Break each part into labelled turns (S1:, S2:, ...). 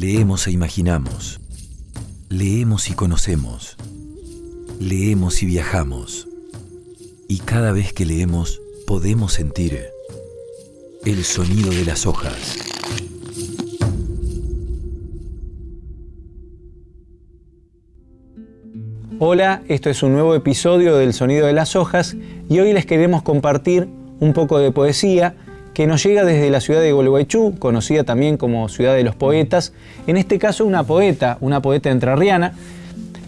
S1: Leemos e imaginamos. Leemos y conocemos. Leemos y viajamos. Y cada vez que leemos podemos sentir el sonido de las hojas.
S2: Hola, esto es un nuevo episodio del Sonido de las Hojas y hoy les queremos compartir un poco de poesía que nos llega desde la ciudad de Gualeguaychú, conocida también como Ciudad de los Poetas, en este caso una poeta, una poeta entrerriana,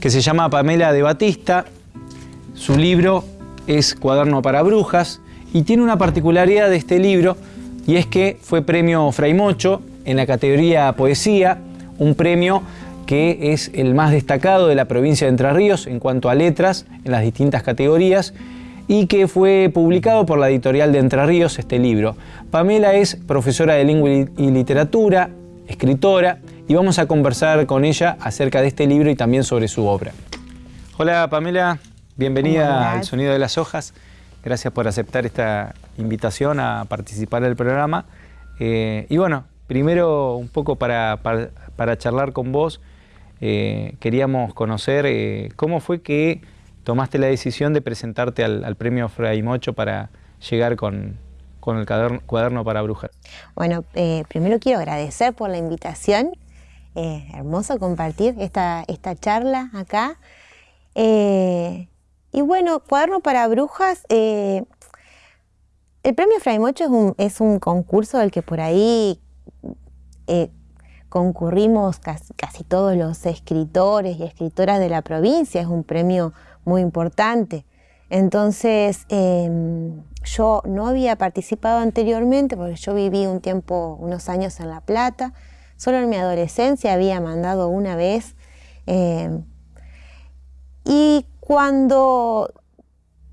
S2: que se llama Pamela de Batista. Su libro es Cuaderno para Brujas y tiene una particularidad de este libro y es que fue premio Fray Mocho en la categoría Poesía, un premio que es el más destacado de la provincia de Entre Ríos en cuanto a letras en las distintas categorías y que fue publicado por la editorial de Entre Ríos este libro. Pamela es profesora de lengua y literatura, escritora, y vamos a conversar con ella acerca de este libro y también sobre su obra. Hola Pamela, bienvenida al Sonido de las Hojas. Gracias por aceptar esta invitación a participar del programa. Eh, y bueno, primero un poco para, para, charlar con vos, eh, queríamos conocer eh, cómo fue que tomaste la decisión de presentarte al, premio Fray Mocho para llegar con, el cuaderno, para brujas?
S3: Bueno, eh, primero quiero agradecer por la invitación. Eh, hermoso compartir esta, esta charla acá. Eh, y bueno, cuaderno para brujas. el premio Fray Mocho es un, es un concurso del que por ahí concurrimos casi, casi, todos los escritores y escritoras de la provincia. Es un premio muy importante. Entonces, em, yo no había participado anteriormente porque yo viví un tiempo, unos años en La Plata. Solo en mi adolescencia había mandado una vez. Em, y cuando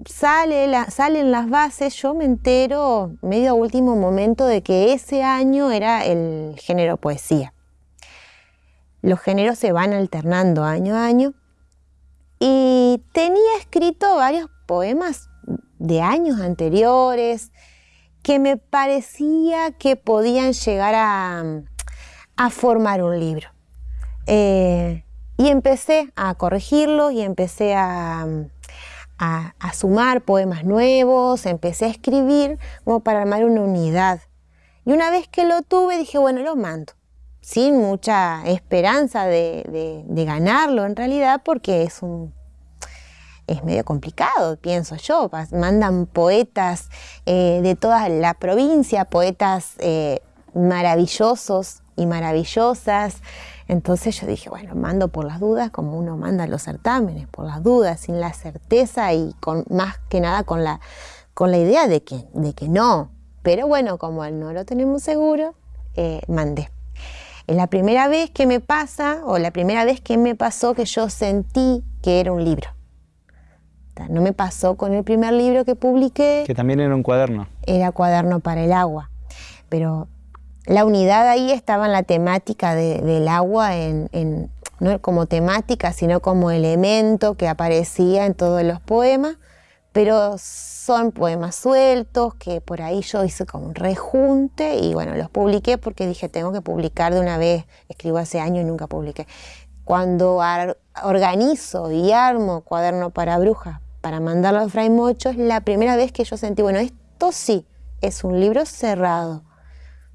S3: sale salen las bases, yo me entero medio a último momento de que ese año era el género poesía. Los géneros se van alternando año a año y tenía escrito varios poemas de años anteriores que me parecía que podían llegar a, formar un libro. Eh, y empecé a corregirlos y empecé a, a, sumar poemas nuevos, empecé a escribir como para armar una unidad. Y una vez que lo tuve dije, bueno, lo mando sin mucha esperanza de, ganarlo en realidad porque es un es medio complicado, pienso yo. Mandan poetas eh, de toda la provincia, poetas eh, maravillosos y maravillosas. Entonces yo dije, bueno, mando por las dudas, como uno manda los certámenes, por las dudas, sin la certeza y con más que nada con la, con la idea de que, de que no. Pero bueno, como no lo tenemos seguro, eh, mandé. Es la primera vez que me pasa, o la primera vez que me pasó que yo sentí que era un libro. No me pasó con el primer libro que publiqué.
S2: Que también era un cuaderno.
S3: Era cuaderno para el agua. Pero la unidad ahí estaba en la temática del agua, en, no como temática, sino como elemento que aparecía en todos los poemas pero son poemas sueltos que por ahí yo hice como un rejunte y bueno, los publiqué porque dije tengo que publicar de una vez, escribo hace años y nunca publiqué. Cuando organizo y armo cuaderno para brujas para mandarlo a Fray Mocho, es la primera vez que yo sentí, bueno, esto sí, es un libro cerrado.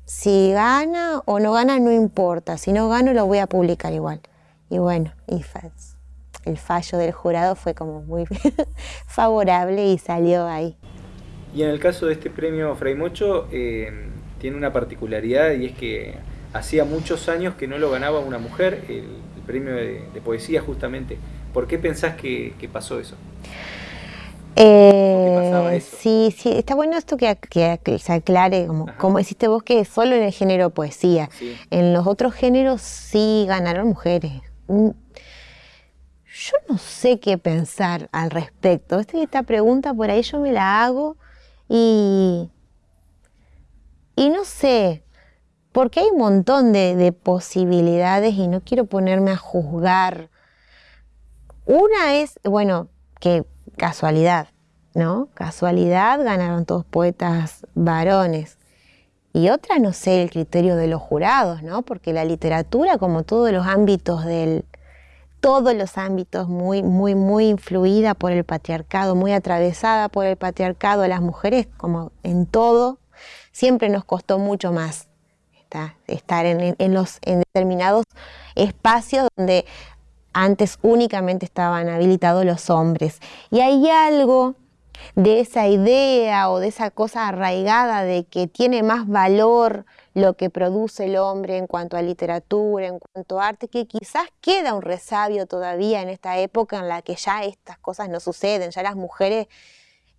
S3: Si gana o no gana, no importa. Si no gano, lo voy a publicar igual. Y bueno, y el fallo del jurado fue como muy favorable y salió ahí.
S2: Y en el caso de este premio Fray Mocho, eh, tiene una particularidad y es que hacía muchos años que no lo ganaba una mujer, el, premio de, poesía justamente. ¿Por qué pensás que, pasó eso?
S3: Eh, sí, sí, está bueno esto que, se aclare, como, como hiciste vos, que solo en el género poesía. En los otros géneros sí ganaron mujeres. Yo no sé qué pensar al respecto. Esta pregunta por ahí yo me la hago y, y no sé, porque hay un montón de, posibilidades y no quiero ponerme a juzgar. Una es, bueno, que casualidad, ¿no? Casualidad ganaron todos poetas varones. y otra, no sé, el criterio de los jurados, ¿no? Porque la literatura, como todos los ámbitos del, todos los ámbitos muy, muy, muy influida por el patriarcado, muy atravesada por el patriarcado, las mujeres, como en todo, siempre nos costó mucho más estar en, los, en determinados espacios donde antes únicamente estaban habilitados los hombres. Y hay algo de esa idea o de esa cosa arraigada de que tiene más valor lo que produce el hombre en cuanto a literatura, en cuanto a arte, que quizás queda un resabio todavía en esta época en la que ya estas cosas no suceden, ya las mujeres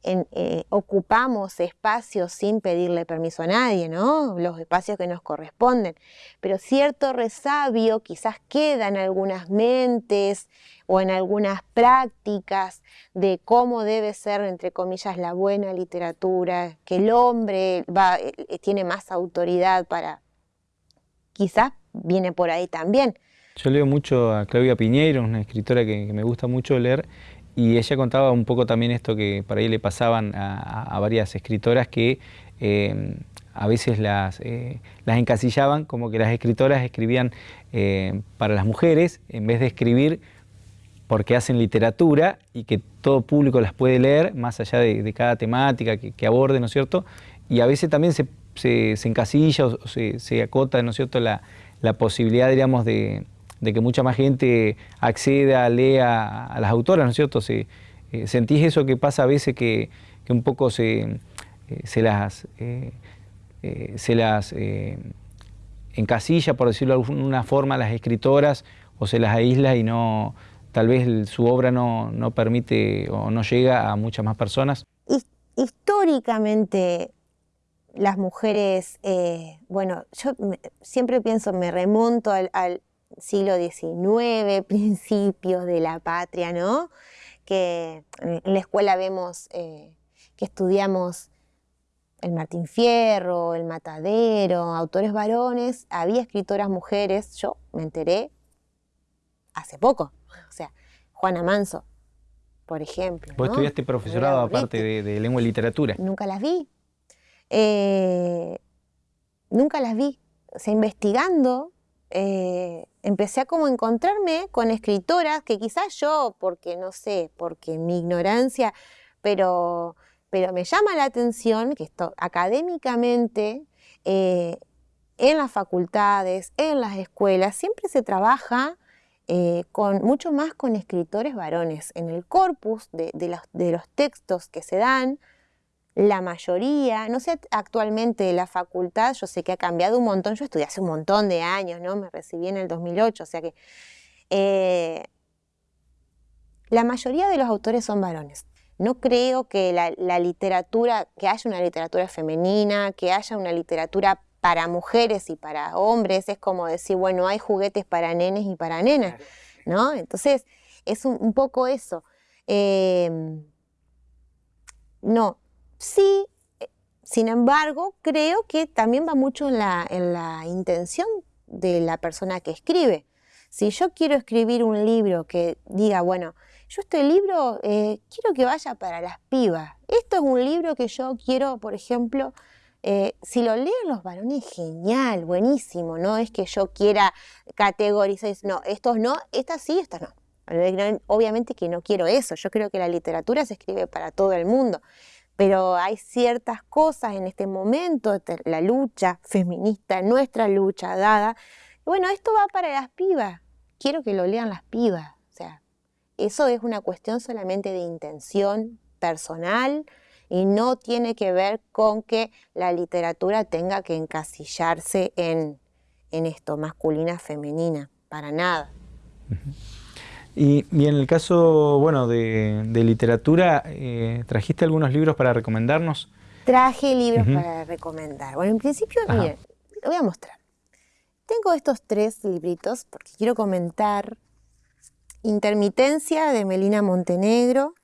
S3: eh, ocupamos espacios sin pedirle permiso a nadie, ¿no? Los espacios que nos corresponden. Pero cierto resabio quizás queda en algunas mentes o en algunas prácticas de cómo debe ser, entre comillas, la buena literatura, que el hombre va, eh, tiene más autoridad para... Quizás viene por ahí también.
S2: Yo leo mucho a Claudia Piñeiro, una escritora que me gusta mucho leer, y ella contaba un poco también esto que para ahí le pasaban a, varias escritoras que eh, a veces las, eh, las encasillaban como que las escritoras escribían eh, para las mujeres en vez de escribir porque hacen literatura y que todo público las puede leer, más allá de, cada temática que, que, aborde, ¿no es cierto? Y a veces también se, se, encasilla o se, se, acota, ¿no es cierto?, la, la posibilidad, digamos, de, de que mucha más gente acceda, lea a las autoras, ¿no es cierto? Se, eh, ¿Sentís eso que pasa a veces que, un poco se, eh, se las, eh, se las encasilla, por decirlo de alguna forma, a las escritoras o se las aísla y no, tal vez su obra no, no permite o no llega a muchas más personas?
S3: Históricamente las mujeres, bueno, yo siempre pienso, me remonto al, siglo XIX, principios de la patria, ¿no? Que en la escuela vemos eh, que estudiamos el Martín Fierro, el Matadero, autores varones, había escritoras mujeres, yo me enteré hace poco, o sea, Juana Manso, por ejemplo.
S2: ¿Vos estudiaste profesorado aparte de, lengua y literatura?
S3: Nunca las vi. Eh, nunca las vi. O sea, investigando, eh, empecé a como encontrarme con escritoras que quizás yo, porque no sé, porque mi ignorancia, pero, pero me llama la atención que esto académicamente eh, en las facultades, en las escuelas, siempre se trabaja eh, con, mucho más con escritores varones. En el corpus de, los, de los textos que se dan, la mayoría, no sé actualmente la facultad, yo sé que ha cambiado un montón, yo estudié hace un montón de años, ¿no? Me recibí en el 2008, o sea que eh, la mayoría de los autores son varones. No creo que la, literatura, que haya una literatura femenina, que haya una literatura para mujeres y para hombres, es como decir, bueno, hay juguetes para nenes y para nenas, ¿no? Entonces, es un, poco eso. Eh, no, Sí, eh, sin embargo, creo que también va mucho en la, intención de la persona que escribe. Si yo quiero escribir un libro que diga, bueno, yo este libro eh, quiero que vaya para las pibas. Esto es un libro que yo quiero, por ejemplo, eh, si lo leen los varones, genial, buenísimo. No es que yo quiera categorizar, no, estos no, estas sí, estas no. Obviamente que no quiero eso. Yo creo que la literatura se escribe para todo el mundo pero hay ciertas cosas en este momento, la lucha feminista, nuestra lucha dada. Bueno, esto va para las pibas, quiero que lo lean las pibas. O sea, eso es una cuestión solamente de intención personal y no tiene que ver con que la literatura tenga que encasillarse en, esto, masculina, femenina, para nada.
S2: Y, en el caso, bueno, de, literatura, eh, ¿trajiste algunos libros para recomendarnos?
S3: Traje libros para recomendar. Bueno, en principio, miren, lo voy a mostrar. Tengo estos tres libritos porque quiero comentar Intermitencia de Melina Montenegro,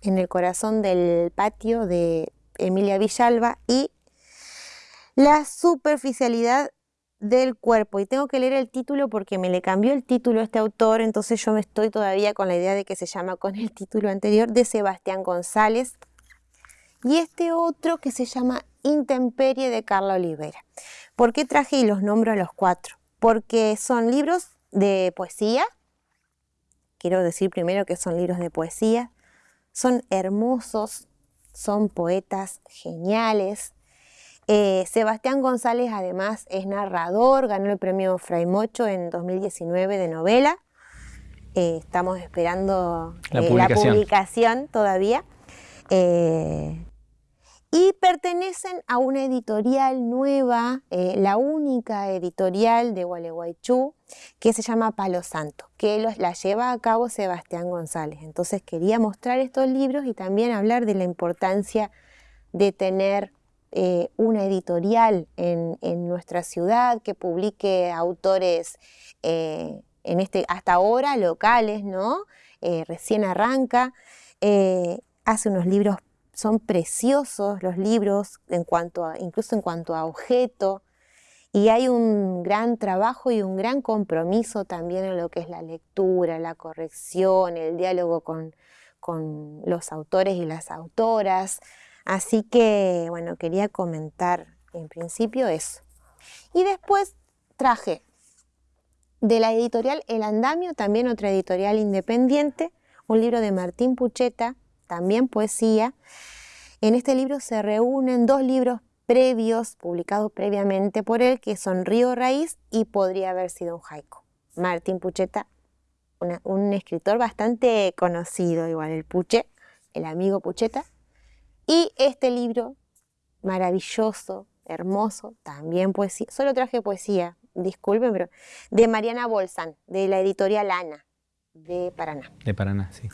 S3: En el corazón del patio de Emilia Villalba y La superficialidad del cuerpo y tengo que leer el título porque me le cambió el título a este autor, entonces yo me estoy todavía con la idea de que se llama con el título anterior de Sebastián González y este otro que se llama Intemperie de Carla Olivera. ¿Por qué traje y los nombro a los cuatro? Porque son libros de poesía. Quiero decir primero que son libros de poesía. Son hermosos, son poetas geniales. Eh, Sebastián González además es narrador, ganó el premio Fray Mocho en 2019 de novela. Eh, estamos esperando
S2: la,
S3: eh,
S2: publicación.
S3: la publicación todavía. y pertenecen a una editorial nueva, la única editorial de Gualeguaychú, que se llama Palo Santo, que los, la lleva a cabo Sebastián González. Entonces quería mostrar estos libros y también hablar de la importancia de tener eh, una editorial en, nuestra ciudad que publique autores eh, este, hasta ahora locales, ¿no? Eh, recién arranca, hace unos libros, son preciosos los libros, incluso en cuanto a objeto, y hay un gran trabajo y un gran compromiso también en lo que es la lectura, la corrección, el diálogo con los autores y las autoras. Así que, bueno, quería comentar en principio eso. Y después traje de la editorial El Andamio, también otra editorial independiente, un libro de Martín Pucheta, también poesía. En este libro se reúnen dos libros previos, publicados previamente por él, que son Río Raíz y Podría haber sido un haiku. Martín Pucheta, un escritor bastante conocido, igual el Puche, el amigo Pucheta, y este libro, maravilloso, hermoso, también poesía, solo traje poesía, disculpen, pero de Mariana Bolsan, de la editorial Ana, de Paraná.
S2: De Paraná, sí.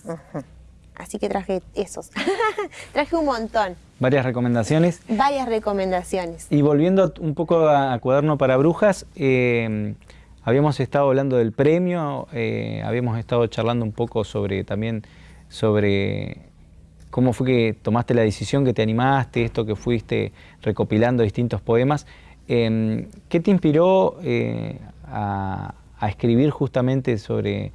S3: Así que traje esos. traje un montón.
S2: Varias recomendaciones.
S3: Varias recomendaciones.
S2: Y volviendo un poco a, Cuaderno para Brujas, eh, habíamos estado hablando del premio, eh, habíamos estado charlando un poco sobre también sobre cómo fue que tomaste la decisión, que te animaste, esto que fuiste recopilando distintos poemas. Eh, ¿Qué te inspiró eh, a, escribir justamente sobre,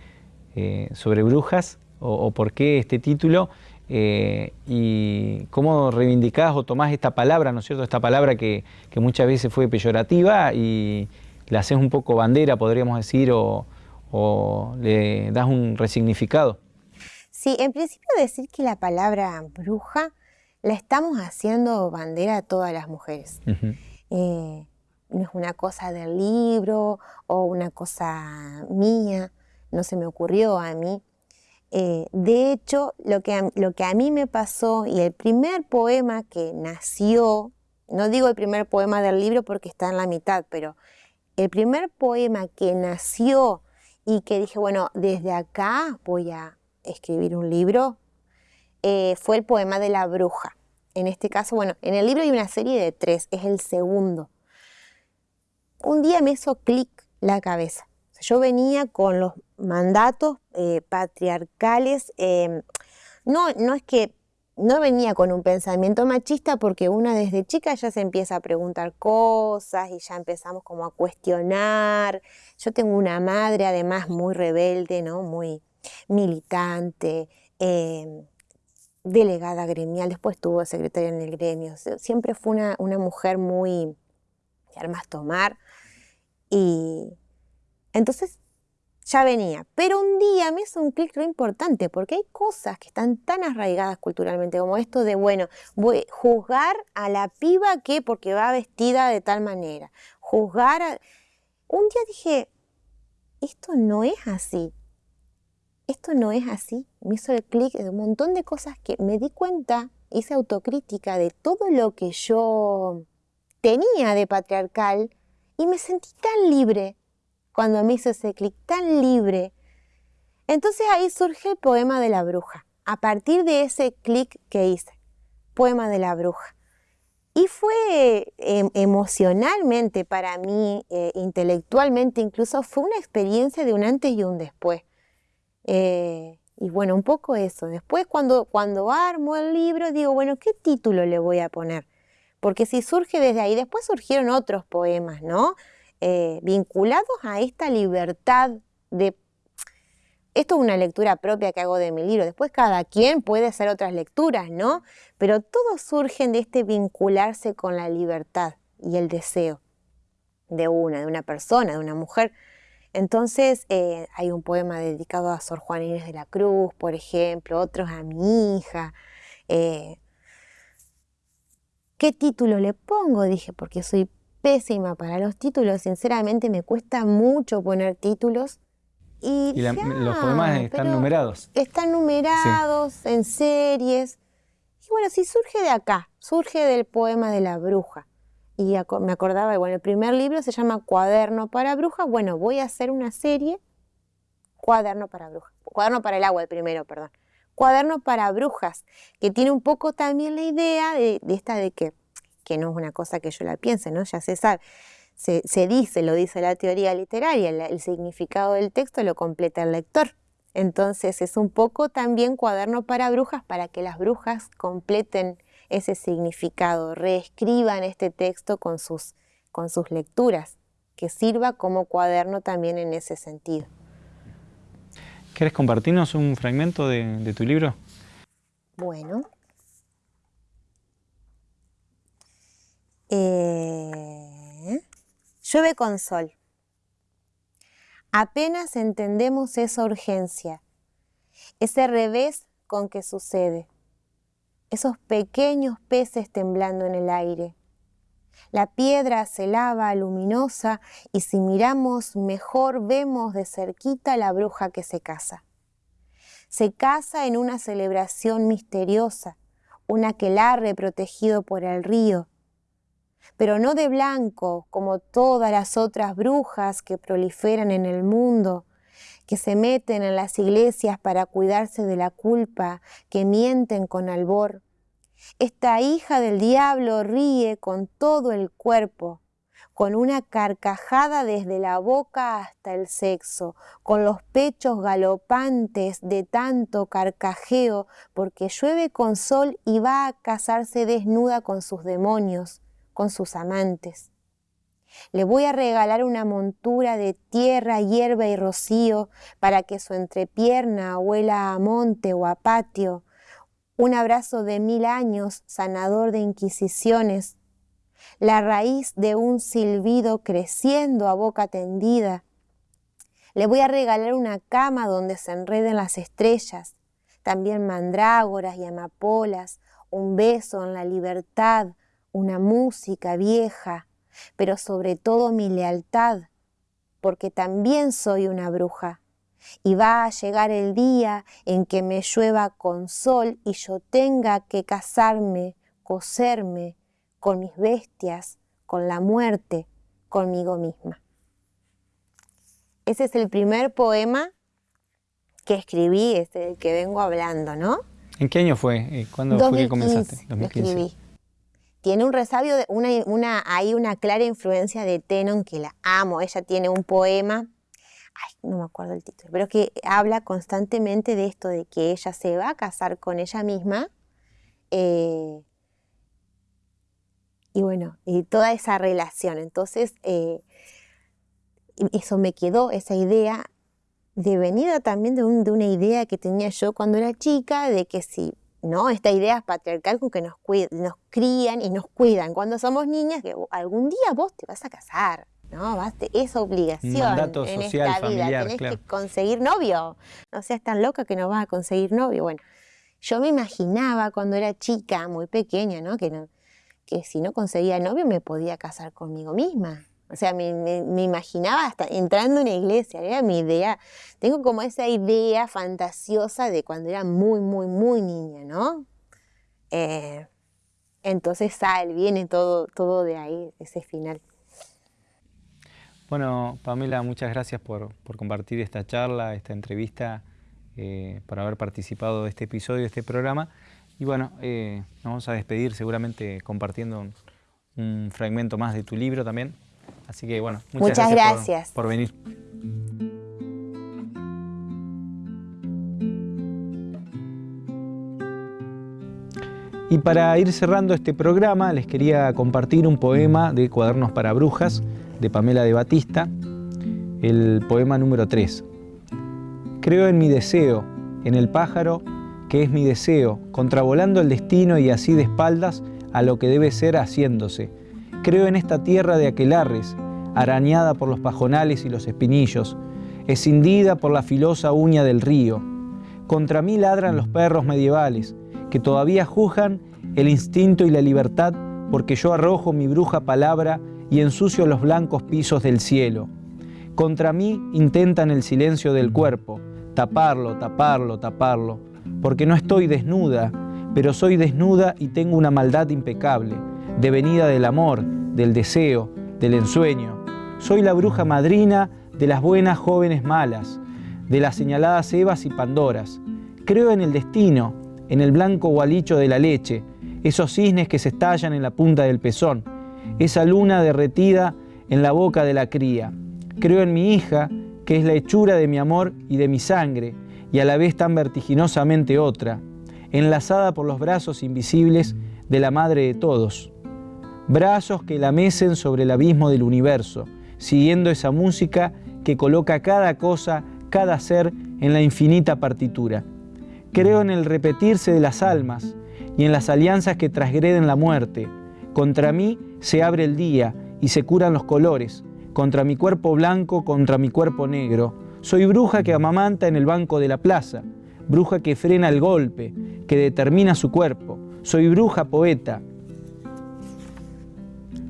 S2: eh, sobre brujas o, por qué este título? eh, y cómo reivindicás o tomás esta palabra, ¿no es cierto? Esta palabra que, que muchas veces fue peyorativa y la haces un poco bandera, podríamos decir, o le das un resignificado.
S3: Sí, en principio decir que la palabra bruja la estamos haciendo bandera a todas las mujeres. Uh -huh. eh, no es una cosa del libro o una cosa mía, no se me ocurrió a mí. Eh, de hecho, lo que, a, lo que a mí me pasó y el primer poema que nació, no digo el primer poema del libro porque está en la mitad, pero el primer poema que nació y que dije, bueno, desde acá voy a escribir un libro, eh, fue el poema de la bruja. En este caso, bueno, en el libro hay una serie de tres, es el segundo. Un día me hizo clic la cabeza. Yo venía con los mandatos eh, patriarcales, eh, no, no es que no venía con un pensamiento machista porque una desde chica ya se empieza a preguntar cosas y ya empezamos como a cuestionar. Yo tengo una madre además muy rebelde, ¿no? muy militante, eh, delegada gremial, después tuvo secretaria en el gremio. Siempre fue una, una mujer muy de armas tomar y entonces ya venía. Pero un día me hizo un clic re importante porque hay cosas que están tan arraigadas culturalmente como esto de, bueno, voy a juzgar a la piba que porque va vestida de tal manera. Juzgar a... Un día dije, esto no es así. Esto no es así. Me hizo el clic de un montón de cosas que me di cuenta, hice autocrítica de todo lo que yo tenía de patriarcal y me sentí tan libre cuando me hizo ese clic tan libre. Entonces ahí surge el poema de la bruja, a partir de ese clic que hice, poema de la bruja. Y fue eh, emocionalmente para mí, eh, intelectualmente incluso, fue una experiencia de un antes y un después. Eh, y bueno, un poco eso. Después cuando, cuando armo el libro digo, bueno, ¿qué título le voy a poner? Porque si surge desde ahí, después surgieron otros poemas, ¿no? Eh, vinculados a esta libertad de... Esto es una lectura propia que hago de mi libro. Después cada quien puede hacer otras lecturas, ¿no? Pero todos surgen de este vincularse con la libertad y el deseo de una, de una persona, de una mujer. Entonces eh, hay un poema dedicado a Sor Juana Inés de la Cruz, por ejemplo, otros a mi hija. Eh, ¿Qué título le pongo? Dije, porque soy pésima para los títulos, sinceramente me cuesta mucho poner títulos.
S2: Y, los poemas están numerados.
S3: Están numerados en series. Y bueno, si surge de acá, surge del poema de la bruja. Y me acordaba, bueno, el primer libro se llama Cuaderno para Brujas. Bueno, voy a hacer una serie, Cuaderno para Brujas. Cuaderno para el agua, el primero, perdón. Cuaderno para Brujas, que tiene un poco también la idea de, esta de que, que no es una cosa que yo la piense, ¿no? Ya se sabe se, dice, lo dice la teoría literaria, el, significado del texto lo completa el lector. Entonces es un poco también cuaderno para brujas para que las brujas completen ese significado, reescriban este texto con sus, con sus lecturas, que sirva como cuaderno también en ese sentido.
S2: ¿Quieres compartirnos un fragmento de, de tu libro?
S3: Bueno. Eh... Llueve con sol. Apenas entendemos esa urgencia, ese revés con que sucede, esos pequeños peces temblando en el aire. La piedra se lava luminosa y si miramos mejor vemos de cerquita la bruja que se casa. Se casa en una celebración misteriosa, un aquelarre protegido por el río, pero no de blanco como todas las otras brujas que proliferan en el mundo, que se meten en las iglesias para cuidarse de la culpa, que mienten con albor. Esta hija del diablo ríe con todo el cuerpo, con una carcajada desde la boca hasta el sexo, con los pechos galopantes de tanto carcajeo, porque llueve con sol y va a casarse desnuda con sus demonios con sus amantes. Le voy a regalar una montura de tierra, hierba y rocío para que su entrepierna huela a monte o a patio, un abrazo de mil años sanador de inquisiciones, la raíz de un silbido creciendo a boca tendida. Le voy a regalar una cama donde se enreden las estrellas, también mandrágoras y amapolas, un beso en la libertad, una música vieja, pero sobre todo mi lealtad, porque también soy una bruja. Y va a llegar el día en que me llueva con sol y yo tenga que casarme, coserme con mis bestias, con la muerte, conmigo misma. Ese es el primer poema que escribí, este del que vengo hablando, ¿no?
S2: ¿En qué año fue? Eh, ¿Cuándo fue que comenzaste?
S3: 2015 tiene un resabio, una, hay una clara influencia de Tenon que la amo. Ella tiene un poema, ay, no me acuerdo el título, pero que habla constantemente de esto, de que ella se va a casar con ella misma. Eh, y bueno, y toda esa relación. Entonces, eh, eso me quedó, esa idea, de venida también de, de una idea que tenía yo cuando era chica, de que si ¿no? Esta idea patriarcal con que nos, nos crían y nos cuidan cuando somos niñas, que algún día vos te vas a casar, ¿no? Vas es obligación en esta vida, tenés que conseguir novio. No seas tan loca que no vas a conseguir novio. Bueno, yo me imaginaba cuando era chica, muy pequeña, ¿no? Que, que si no conseguía novio me podía casar conmigo misma. O sea, me, imaginaba hasta entrando en una iglesia, era mi idea. Tengo como esa idea fantasiosa de cuando era muy, muy, muy niña, ¿no? Eh, entonces sale, viene todo, todo de ahí, ese final.
S2: Bueno, Pamela, muchas gracias por, compartir esta charla, esta entrevista, eh, por haber participado de este episodio, de este programa. Y bueno, eh, nos vamos a despedir seguramente compartiendo un fragmento más de tu libro también. Así que bueno,
S3: muchas, gracias,
S2: Por, venir. Y para ir cerrando este programa, les quería compartir un poema de Cuadernos para Brujas de Pamela de Batista, el poema número 3, Creo en mi deseo, en el pájaro que es mi deseo, contravolando el destino y así de espaldas a lo que debe ser haciéndose. Creo en esta tierra de aquelarres, arañada por los pajonales y los espinillos, escindida por la filosa uña del río. Contra mí ladran los perros medievales, que todavía juzgan el instinto y la libertad porque yo arrojo mi bruja palabra y ensucio los blancos pisos del cielo. Contra mí intentan el silencio del cuerpo, taparlo, taparlo, taparlo, porque no estoy desnuda, pero soy desnuda y tengo una maldad impecable, devenida del amor, del deseo, del ensueño. Soy la bruja madrina de las buenas jóvenes malas, de las señaladas Evas y Pandoras. Creo en el destino, en el blanco gualicho de la leche, esos cisnes que se estallan en la punta del pezón, esa luna derretida en la boca de la cría. Creo en mi hija, que es la hechura de mi amor y de mi sangre, y a la vez tan vertiginosamente otra, enlazada por los brazos invisibles de la madre de todos. Brazos que la mecen sobre el abismo del universo, siguiendo esa música que coloca cada cosa, cada ser en la infinita partitura. Creo en el repetirse de las almas y en las alianzas que transgreden la muerte. Contra mí se abre el día y se curan los colores, contra mi cuerpo blanco, contra mi cuerpo negro. Soy bruja que amamanta en el banco de la plaza, bruja que frena el golpe, que determina su cuerpo. Soy bruja poeta.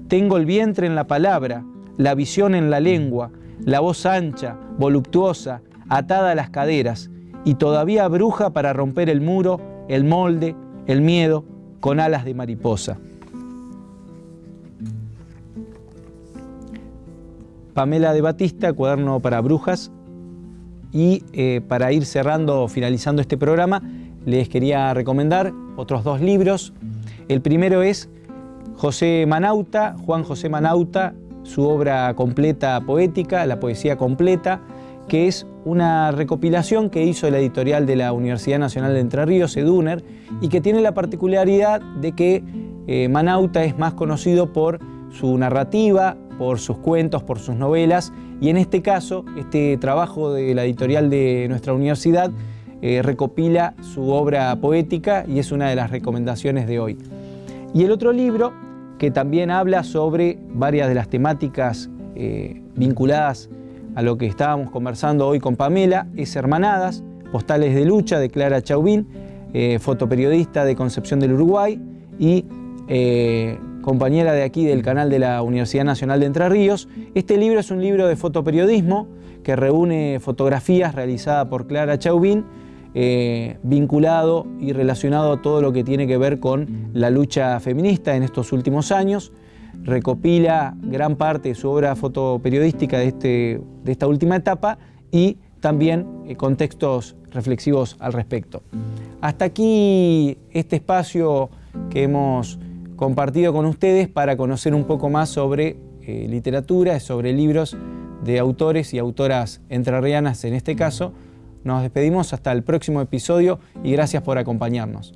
S2: Tengo el vientre en la palabra, la visión en la lengua, la voz ancha, voluptuosa, atada a las caderas, y todavía bruja para romper el muro, el molde, el miedo, con alas de mariposa. Pamela de Batista, cuaderno para brujas. Y eh, para ir cerrando, finalizando este programa, les quería recomendar otros dos libros. El primero es José Manauta, Juan José Manauta, su obra completa poética, la poesía completa, que es una recopilación que hizo la editorial de la Universidad Nacional de Entre Ríos, EDUNER, y que tiene la particularidad de que eh, Manauta es más conocido por su narrativa, por sus cuentos, por sus novelas, y en este caso, este trabajo de la editorial de nuestra universidad eh, recopila su obra poética y es una de las recomendaciones de hoy. Y el otro libro que también habla sobre varias de las temáticas eh, vinculadas a lo que estábamos conversando hoy con Pamela, es Hermanadas, Postales de Lucha de Clara Chauvin, eh, fotoperiodista de Concepción del Uruguay y eh, compañera de aquí del canal de la Universidad Nacional de Entre Ríos. Este libro es un libro de fotoperiodismo que reúne fotografías realizadas por Clara Chauvin eh, vinculado y relacionado a todo lo que tiene que ver con la lucha feminista en estos últimos años. Recopila gran parte de su obra fotoperiodística de, este, de esta última etapa y también eh, contextos reflexivos al respecto. Hasta aquí este espacio que hemos compartido con ustedes para conocer un poco más sobre eh, literatura, sobre libros de autores y autoras entrerrianas en este caso, nos despedimos hasta el próximo episodio y gracias por acompañarnos.